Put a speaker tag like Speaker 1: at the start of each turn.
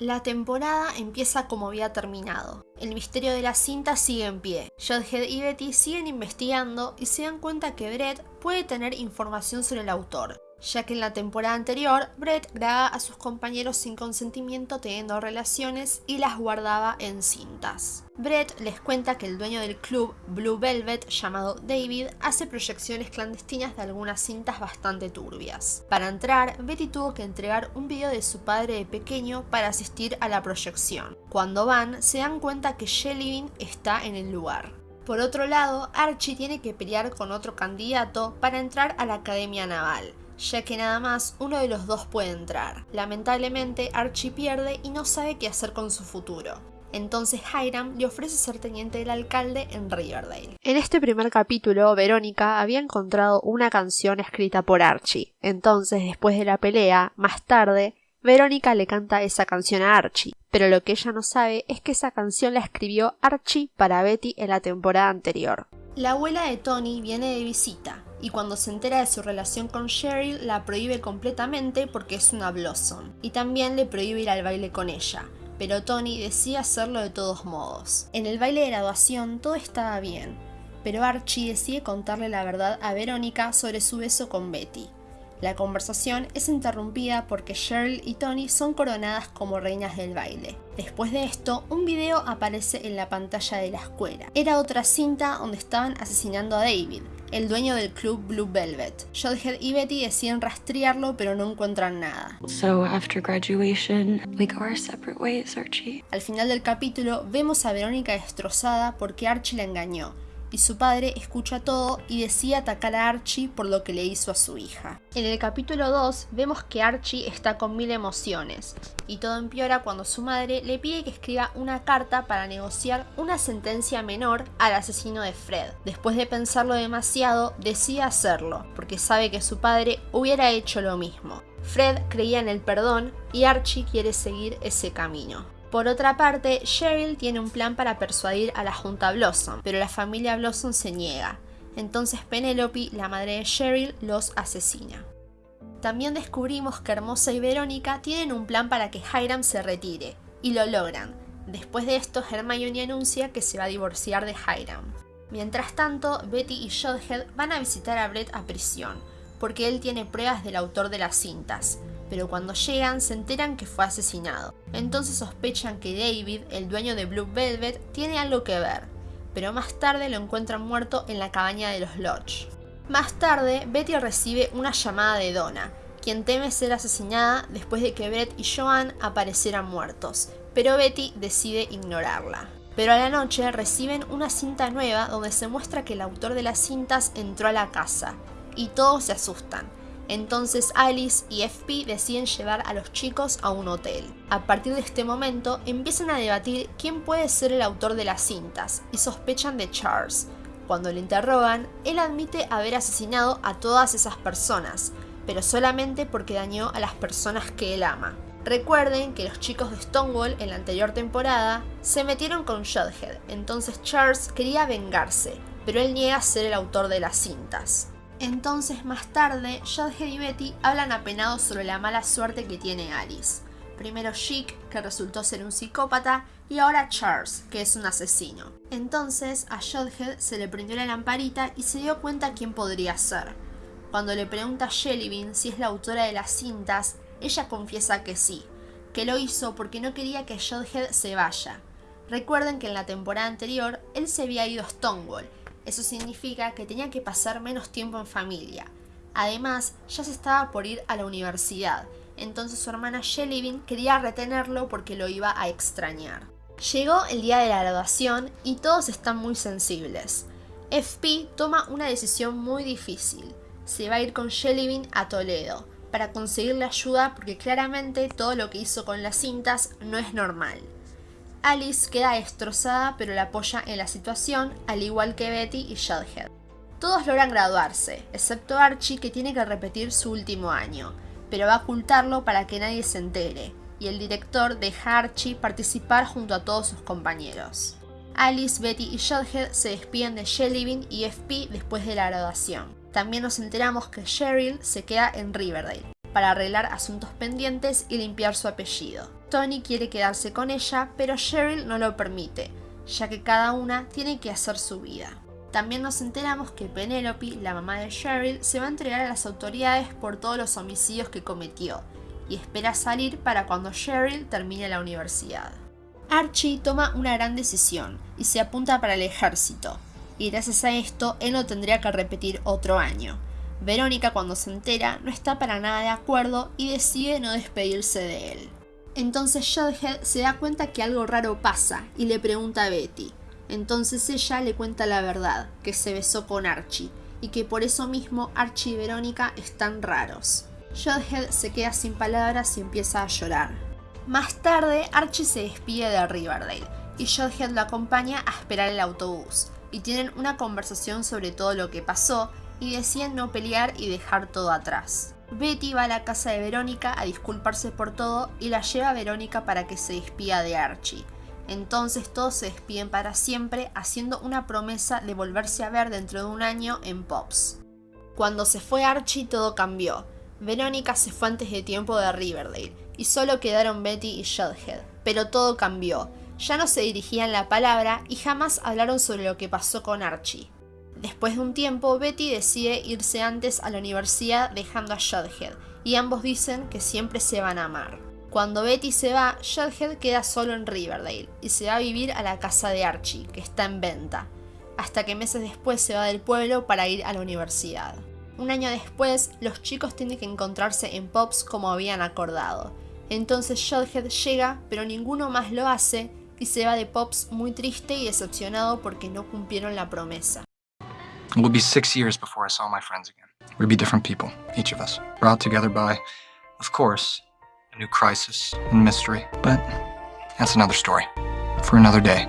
Speaker 1: La temporada empieza como había terminado. El misterio de la cinta sigue en pie. Jughead y Betty siguen investigando y se dan cuenta que Brett puede tener información sobre el autor, ya que en la temporada anterior Brett grababa a sus compañeros sin consentimiento teniendo relaciones y las guardaba en cintas. Brett les cuenta que el dueño del club Blue Velvet llamado David hace proyecciones clandestinas de algunas cintas bastante turbias. Para entrar, Betty tuvo que entregar un video de su padre de pequeño para asistir a la proyección. Cuando van, se dan cuenta que Shelly está en el lugar. Por otro lado, Archie tiene que pelear con otro candidato para entrar a la Academia Naval, ya que nada más uno de los dos puede entrar. Lamentablemente, Archie pierde y no sabe qué hacer con su futuro. Entonces Hiram le ofrece ser teniente del alcalde en Riverdale. En este primer capítulo, Verónica había encontrado una canción escrita por Archie. Entonces, después de la pelea, más tarde, Verónica le canta esa canción a Archie, pero lo que ella no sabe es que esa canción la escribió Archie para Betty en la temporada anterior. La abuela de Tony viene de visita, y cuando se entera de su relación con Cheryl la prohíbe completamente porque es una Blossom, y también le prohíbe ir al baile con ella, pero Tony decide hacerlo de todos modos. En el baile de graduación todo estaba bien, pero Archie decide contarle la verdad a Verónica sobre su beso con Betty. La conversación es interrumpida porque Cheryl y Tony son coronadas como reinas del baile. Después de esto, un video aparece en la pantalla de la escuela. Era otra cinta donde estaban asesinando a David, el dueño del club Blue Velvet. Jughead y Betty deciden rastrearlo pero no encuentran nada. Al final del capítulo vemos a Verónica destrozada porque Archie la engañó y su padre escucha todo y decide atacar a Archie por lo que le hizo a su hija. En el capítulo 2 vemos que Archie está con mil emociones y todo empeora cuando su madre le pide que escriba una carta para negociar una sentencia menor al asesino de Fred. Después de pensarlo demasiado, decide hacerlo porque sabe que su padre hubiera hecho lo mismo. Fred creía en el perdón y Archie quiere seguir ese camino. Por otra parte, Cheryl tiene un plan para persuadir a la Junta Blossom, pero la familia Blossom se niega. Entonces Penelope, la madre de Cheryl, los asesina. También descubrimos que Hermosa y Verónica tienen un plan para que Hiram se retire, y lo logran. Después de esto, Hermione anuncia que se va a divorciar de Hiram. Mientras tanto, Betty y Jughead van a visitar a Brett a prisión, porque él tiene pruebas del autor de las cintas, pero cuando llegan se enteran que fue asesinado. Entonces sospechan que David, el dueño de Blue Velvet, tiene algo que ver, pero más tarde lo encuentran muerto en la cabaña de los Lodge. Más tarde, Betty recibe una llamada de Donna, quien teme ser asesinada después de que Brett y Joan aparecieran muertos, pero Betty decide ignorarla. Pero a la noche reciben una cinta nueva donde se muestra que el autor de las cintas entró a la casa, y todos se asustan, entonces Alice y FP deciden llevar a los chicos a un hotel. A partir de este momento empiezan a debatir quién puede ser el autor de las cintas y sospechan de Charles. Cuando le interrogan, él admite haber asesinado a todas esas personas, pero solamente porque dañó a las personas que él ama. Recuerden que los chicos de Stonewall en la anterior temporada se metieron con Jughead, entonces Charles quería vengarse, pero él niega ser el autor de las cintas. Entonces más tarde, Jughead y Betty hablan apenados sobre la mala suerte que tiene Alice. Primero Chic, que resultó ser un psicópata, y ahora Charles, que es un asesino. Entonces a Jughead se le prendió la lamparita y se dio cuenta quién podría ser. Cuando le pregunta a Shellybean si es la autora de las cintas, ella confiesa que sí, que lo hizo porque no quería que Jughead se vaya. Recuerden que en la temporada anterior él se había ido a Stonewall eso significa que tenía que pasar menos tiempo en familia. Además, ya se estaba por ir a la universidad, entonces su hermana Shelly quería retenerlo porque lo iba a extrañar. Llegó el día de la graduación y todos están muy sensibles. FP toma una decisión muy difícil. Se va a ir con Shelly a Toledo para conseguirle ayuda porque claramente todo lo que hizo con las cintas no es normal. Alice queda destrozada pero la apoya en la situación, al igual que Betty y Jughead. Todos logran graduarse, excepto Archie que tiene que repetir su último año, pero va a ocultarlo para que nadie se entere, y el director deja a Archie participar junto a todos sus compañeros. Alice, Betty y Jughead se despiden de Shellybean y FP después de la graduación. También nos enteramos que Cheryl se queda en Riverdale. Para arreglar asuntos pendientes y limpiar su apellido. Tony quiere quedarse con ella, pero Cheryl no lo permite, ya que cada una tiene que hacer su vida. También nos enteramos que Penelope, la mamá de Cheryl, se va a entregar a las autoridades por todos los homicidios que cometió, y espera salir para cuando Cheryl termine la universidad. Archie toma una gran decisión y se apunta para el ejército, y gracias a esto él no tendría que repetir otro año. Verónica cuando se entera no está para nada de acuerdo y decide no despedirse de él. Entonces Jughead se da cuenta que algo raro pasa y le pregunta a Betty. Entonces ella le cuenta la verdad, que se besó con Archie, y que por eso mismo Archie y Verónica están raros. Jughead se queda sin palabras y empieza a llorar. Más tarde, Archie se despide de Riverdale, y Jughead lo acompaña a esperar el autobús, y tienen una conversación sobre todo lo que pasó, y deciden no pelear y dejar todo atrás. Betty va a la casa de Verónica a disculparse por todo y la lleva a Verónica para que se despida de Archie. Entonces todos se despiden para siempre haciendo una promesa de volverse a ver dentro de un año en Pops. Cuando se fue Archie todo cambió. Verónica se fue antes de tiempo de Riverdale y solo quedaron Betty y Jughead. Pero todo cambió. Ya no se dirigían la palabra y jamás hablaron sobre lo que pasó con Archie. Después de un tiempo, Betty decide irse antes a la universidad dejando a Jughead, y ambos dicen que siempre se van a amar. Cuando Betty se va, Jughead queda solo en Riverdale y se va a vivir a la casa de Archie, que está en venta, hasta que meses después se va del pueblo para ir a la universidad. Un año después, los chicos tienen que encontrarse en Pops como habían acordado. Entonces Jughead llega, pero ninguno más lo hace, y se va de Pops muy triste y decepcionado porque no cumplieron la promesa.
Speaker 2: It would be six years before I saw my friends again. We'd be different people, each of us, brought together by, of course, a new crisis and mystery. But that's another story for another day.